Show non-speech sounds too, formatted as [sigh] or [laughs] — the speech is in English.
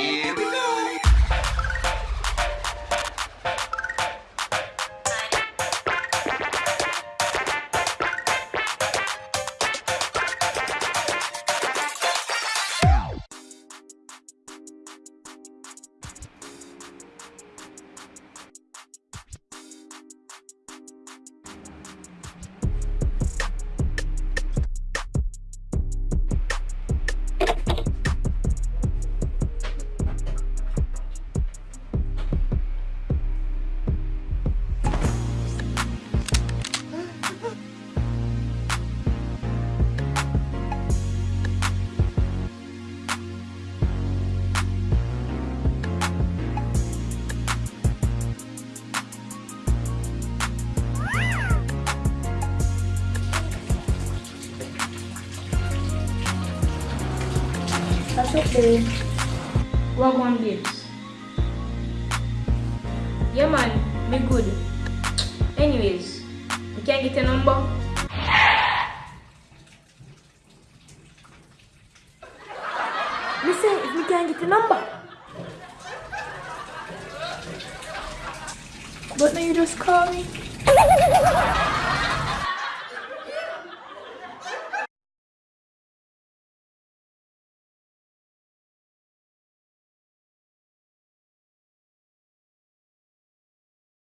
Here That's okay. Wagwan babes. Yeah man, me good. Anyways, we can't get a number. Listen, if we can get a number. But now you just call me. [laughs]